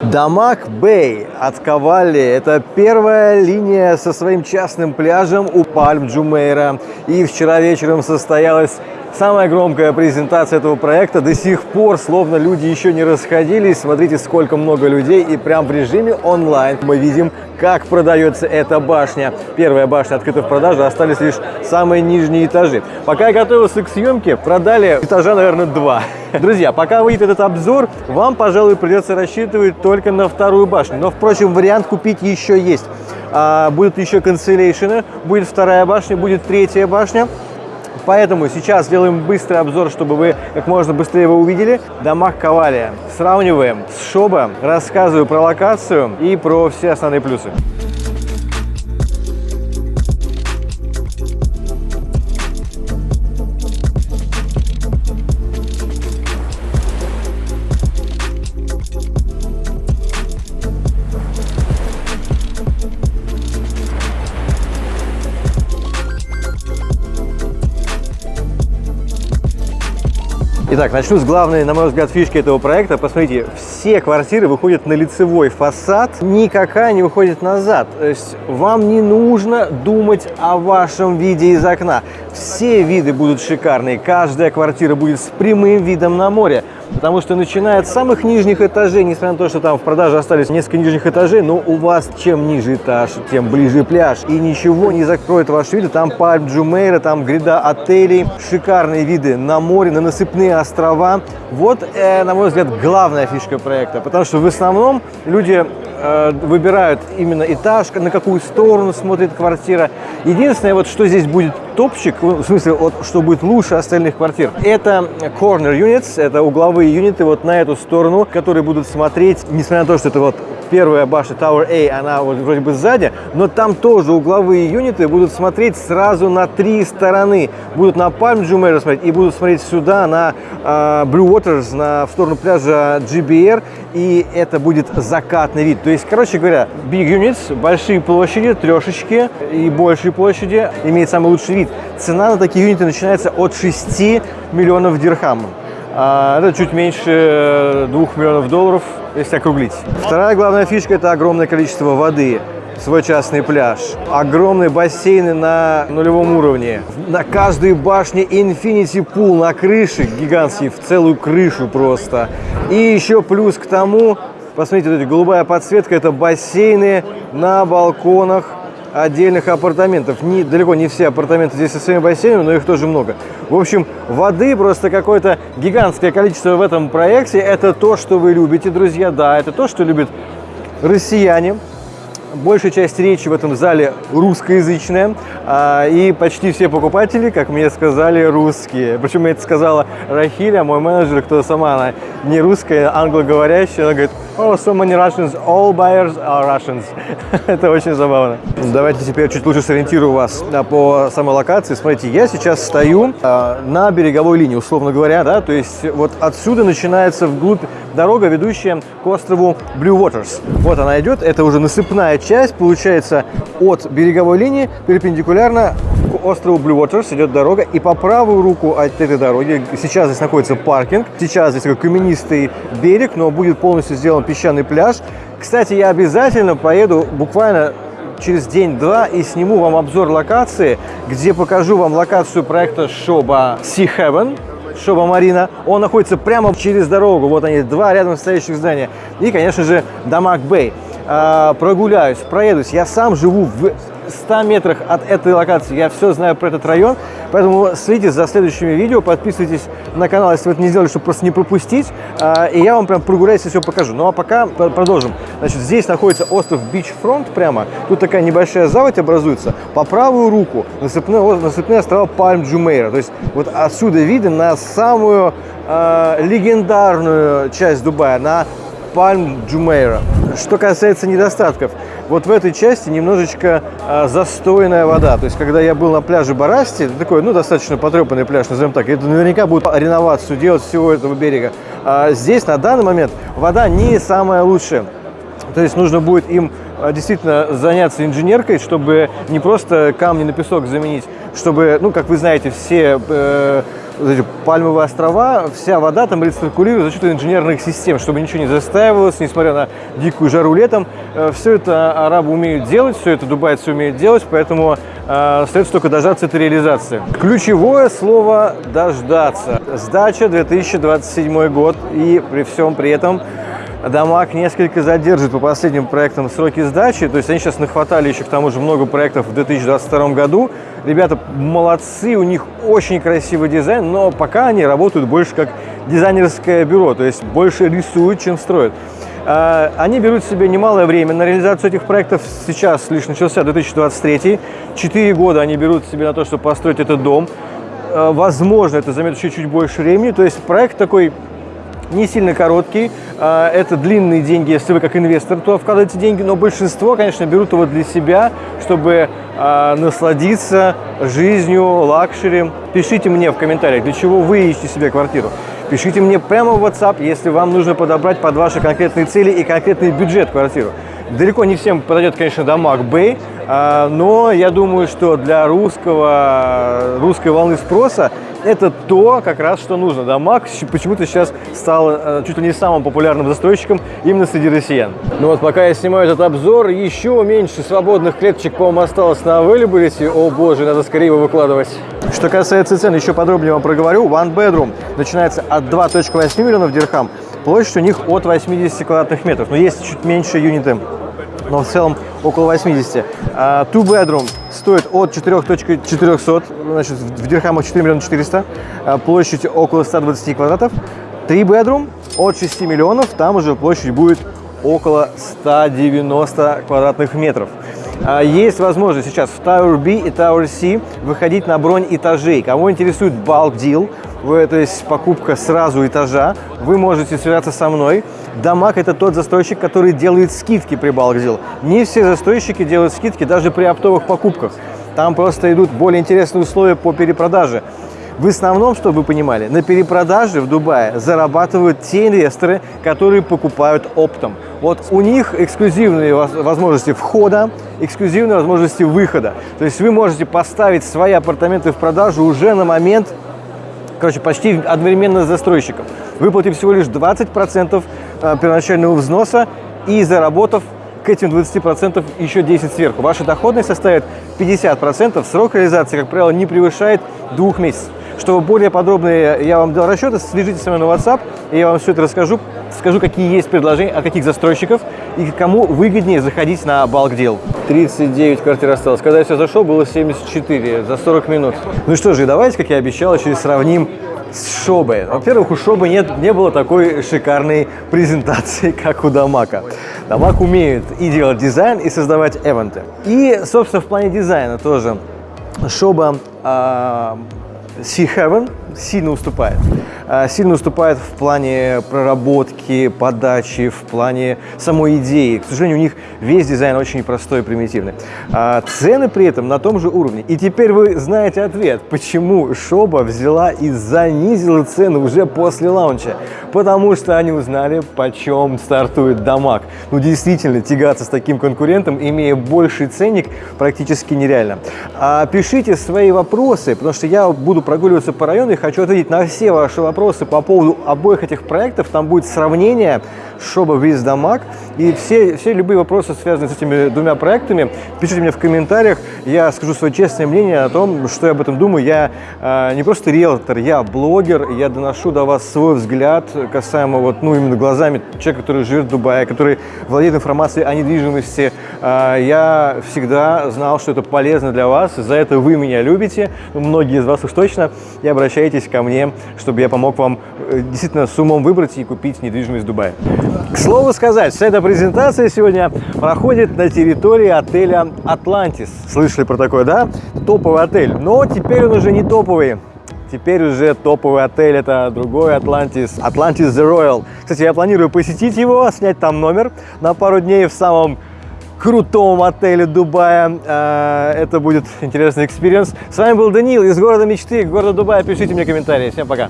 Дамаг Бэй от Кавали – это первая линия со своим частным пляжем у Пальм Джумейра. И вчера вечером состоялась самая громкая презентация этого проекта. До сих пор, словно люди еще не расходились. Смотрите, сколько много людей. И прям в режиме онлайн мы видим, как продается эта башня. Первая башня открыта в продажу, остались лишь самые нижние этажи. Пока я готовился к съемке, продали этажа, наверное, два. Друзья, пока выйдет этот обзор, вам, пожалуй, придется рассчитывать только на вторую башню. Но, впрочем, вариант купить еще есть. А, будут еще канцелейшены, будет вторая башня, будет третья башня. Поэтому сейчас сделаем быстрый обзор, чтобы вы как можно быстрее его увидели. Дамаг Кавалия. Сравниваем с Шоба, рассказываю про локацию и про все основные плюсы. Итак, начну с главной, на мой взгляд, фишки этого проекта. Посмотрите, все квартиры выходят на лицевой фасад, никакая не выходит назад. То есть вам не нужно думать о вашем виде из окна. Все виды будут шикарные, каждая квартира будет с прямым видом на море. Потому что начиная от самых нижних этажей, несмотря на то, что там в продаже остались несколько нижних этажей, но у вас чем ниже этаж, тем ближе пляж. И ничего не закроет ваши виды. Там Пальм Джумейра, там гряда отелей, шикарные виды на море, на насыпные острова. Вот, э, на мой взгляд, главная фишка проекта. Потому что в основном люди э, выбирают именно этаж, на какую сторону смотрит квартира. Единственное, вот что здесь будет топчик, в смысле, вот, что будет лучше остальных квартир, это corner units, это угловые юниты вот на эту сторону, которые будут смотреть, несмотря на то, что это вот первая башня Tower A, она вот вроде бы сзади, но там тоже угловые юниты будут смотреть сразу на три стороны. Будут на Palm Jumeirah смотреть и будут смотреть сюда на э, Blue Waters, на, в сторону пляжа GBR, и это будет закатный вид. То есть, короче говоря, big units, большие площади, трешечки и большие площади имеют самый лучший вид. Цена на такие юниты начинается от 6 миллионов дирхам. А, это чуть меньше 2 миллионов долларов, если округлить. Вторая главная фишка – это огромное количество воды свой частный пляж. Огромные бассейны на нулевом уровне. На каждой башне Infinity Pool на крыше, гигантский, в целую крышу просто. И еще плюс к тому, посмотрите, вот эта голубая подсветка, это бассейны на балконах отдельных апартаментов. Не, далеко не все апартаменты здесь со своими бассейнами, но их тоже много. В общем, воды просто какое-то гигантское количество в этом проекте. Это то, что вы любите, друзья. Да, это то, что любят россияне большая часть речи в этом зале русскоязычная, а, и почти все покупатели, как мне сказали, русские. Причем это сказала Рахиля, мой менеджер, кто сама, она не русская, англоговорящая, она говорит, oh, so many Russians, all buyers are Russians. это очень забавно. Давайте теперь чуть лучше сориентирую вас по самой локации. Смотрите, я сейчас стою а, на береговой линии, условно говоря, да, то есть вот отсюда начинается вглубь дорога, ведущая к острову Blue Waters. Вот она идет, это уже насыпная часть, получается, от береговой линии перпендикулярно к острову Blue Waters идет дорога, и по правую руку от этой дороги, сейчас здесь находится паркинг, сейчас здесь такой каменистый берег, но будет полностью сделан песчаный пляж. Кстати, я обязательно поеду буквально через день-два и сниму вам обзор локации, где покажу вам локацию проекта Шоба Sea Heaven, Sobha Marina. Он находится прямо через дорогу. Вот они, два рядом стоящих здания. И, конечно же, Damac Bay. А, прогуляюсь, проедусь. Я сам живу в 100 метрах от этой локации. Я все знаю про этот район, поэтому следите за следующими видео, подписывайтесь на канал, если вы это не сделали, чтобы просто не пропустить. А, и я вам прям прогуляюсь и все покажу. Ну а пока продолжим. Значит, здесь находится остров Beachfront прямо. Тут такая небольшая заводь образуется. По правую руку насыпные, насыпные острова Palm Jumeirah. То есть вот отсюда видно на самую э, легендарную часть Дубая, на Пальм Джумейра. Что касается недостатков, вот в этой части немножечко а, застойная вода. То есть, когда я был на пляже Барасти, это такой, ну, достаточно потрепанный пляж, назовем так, это наверняка будет реновацию делать всего этого берега. А здесь на данный момент вода не самая лучшая. То есть нужно будет им действительно заняться инженеркой, чтобы не просто камни на песок заменить, чтобы, ну, как вы знаете, все э, эти пальмовые острова, вся вода там рециркулирует за счет инженерных систем, чтобы ничего не застаивалось, несмотря на дикую жару летом. Э, все это арабы умеют делать, все это дубайцы умеют делать, поэтому э, остается только дождаться этой реализации. Ключевое слово «дождаться». Сдача 2027 год, и при всем при этом Дамаг несколько задержит по последним проектам сроки сдачи, то есть они сейчас нахватали еще к тому же много проектов в 2022 году. Ребята молодцы, у них очень красивый дизайн, но пока они работают больше как дизайнерское бюро, то есть больше рисуют, чем строят. А, они берут себе немалое время на реализацию этих проектов. Сейчас лишь начался 2023. Четыре года они берут себе на то, чтобы построить этот дом. А, возможно, это займет еще чуть больше времени. То есть проект такой не сильно короткий. А, это длинные деньги, если вы как инвестор туда вкладываете деньги, но большинство, конечно, берут его для себя, чтобы а, насладиться жизнью, luxury. Пишите мне в комментариях, для чего вы ищете себе квартиру. Пишите мне прямо в WhatsApp, если вам нужно подобрать под ваши конкретные цели и конкретный бюджет квартиру. Далеко не всем подойдет, конечно, Damac Bay, но я думаю, что для русского, русской волны спроса это то, как раз, что нужно. Damac почему-то сейчас стал э, чуть ли не самым популярным застройщиком именно среди россиян. Ну вот пока я снимаю этот обзор, еще меньше свободных клеточек, по-моему, осталось на availability. О боже, надо скорее его выкладывать. Что касается цен, еще подробнее вам проговорю. One bedroom начинается от 2.8 миллионов дирхам. Площадь у них от 80 квадратных метров, но есть чуть меньше юниты но в целом около 80. Uh, two bedroom стоит от 4.400, значит, в дирхамах 4 миллиона 400, uh, площадь около 120 квадратов. Three bedroom от 6 миллионов, там уже площадь будет около 190 квадратных метров. Uh, есть возможность сейчас в Tower B и Tower C выходить на бронь этажей. Кого интересует bulk deal, то есть покупка сразу этажа, вы можете связаться со мной. Дамаг – это тот застройщик, который делает скидки при Балкдил. Не все застройщики делают скидки даже при оптовых покупках. Там просто идут более интересные условия по перепродаже. В основном, чтобы вы понимали, на перепродаже в Дубае зарабатывают те инвесторы, которые покупают оптом. Вот у них эксклюзивные возможности входа, эксклюзивные возможности выхода. То есть вы можете поставить свои апартаменты в продажу уже на момент короче, почти одновременно с застройщиком. Выплатив всего лишь 20% э, первоначального взноса и заработав к этим 20% еще 10 сверху. Ваша доходность составит 50%. Срок реализации, как правило, не превышает двух месяцев. Чтобы более подробно я вам дал расчеты, свяжитесь со мной на WhatsApp, и я вам все это расскажу. Скажу, какие есть предложения, от каких застройщиков и кому выгоднее заходить на балк дел. 39 квартир осталось. Когда я все зашел, было 74 за 40 минут. Ну что же, давайте, как я обещал, еще и сравним с Шобой. Во-первых, у Шобы нет, не было такой шикарной презентации, как у Дамака. Damac умеет и делать дизайн, и создавать эвенты. И, собственно, в плане дизайна тоже Sobha э, Sea Heaven сильно уступает. А, сильно уступает в плане проработки, подачи, в плане самой идеи. К сожалению, у них весь дизайн очень простой и примитивный. А цены при этом на том же уровне. И теперь вы знаете ответ, почему Sobha взяла и занизила цену уже после launch а. Потому что они узнали, почем стартует Дамаг. Ну, действительно, тягаться с таким конкурентом, имея больший ценник, практически нереально. А пишите свои вопросы, потому что я буду прогуливаться по району и хочу ответить на все ваши вопросы по поводу обоих этих проектов, там будет сравнение Шоба Виз Дамаг. И все, все любые вопросы, связанные с этими двумя проектами, пишите мне в комментариях. Я скажу свое честное мнение о том, что я об этом думаю. Я э, не просто риэлтор, я блогер. Я доношу до вас свой взгляд касаемо вот, ну, именно глазами человека, который живет в Дубае, который владеет информацией о недвижимости. Э, я всегда знал, что это полезно для вас. За это вы меня любите. Многие из вас уж точно. И обращайтесь ко мне, чтобы я помог вам э, действительно с умом выбрать и купить недвижимость в Дубае. К слову сказать, вся эта презентация сегодня проходит на территории отеля «Атлантис». Слышали про такое, да? Топовый отель. Но теперь он уже не топовый. Теперь уже топовый отель, это другой Atlantis, Atlantis The Royal. Кстати, я планирую посетить его, снять там номер на пару дней в самом крутом отеле Дубая. Э, это будет интересный experience. С вами был Даниил из города мечты, города Дубая. Пишите мне комментарии. Всем пока.